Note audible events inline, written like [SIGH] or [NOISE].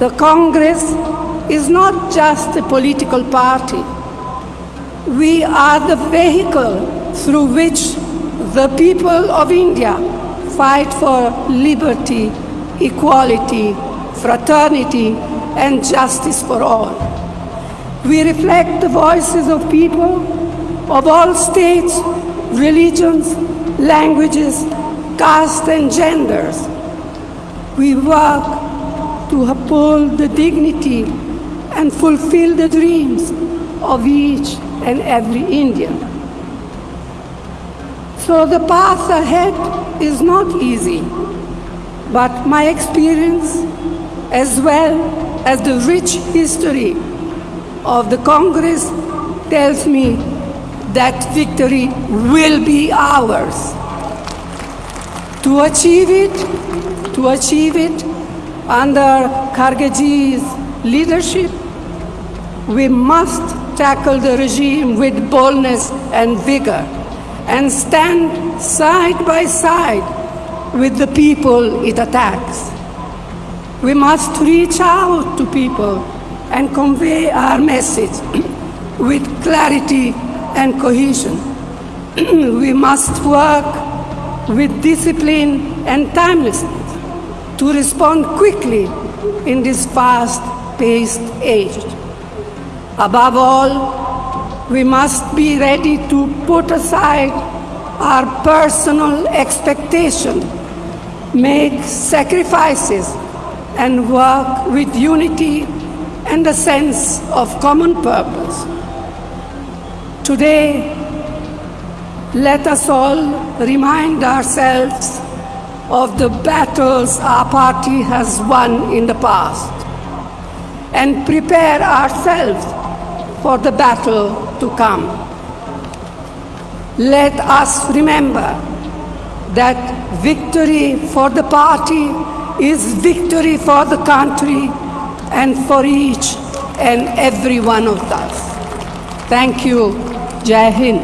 The Congress is not just a political party. We are the vehicle through which the people of India fight for liberty, equality, fraternity, and justice for all. We reflect the voices of people of all states, religions, languages, castes, and genders. We work to uphold the dignity and fulfill the dreams of each and every Indian. So the path ahead is not easy, but my experience, as well as the rich history of the Congress, tells me that victory will be ours. To achieve it, to achieve it under Khargeji's leadership, we must tackle the regime with boldness and vigor and stand side by side with the people it attacks. We must reach out to people and convey our message [CLEARS THROAT] with clarity and cohesion. [CLEARS THROAT] we must work with discipline and timelessness to respond quickly in this fast-paced age. Above all, we must be ready to put aside our personal expectation, make sacrifices, and work with unity and a sense of common purpose. Today, let us all remind ourselves of the battles our party has won in the past and prepare ourselves for the battle to come. Let us remember that victory for the party is victory for the country and for each and every one of us. Thank you. Jai Hind.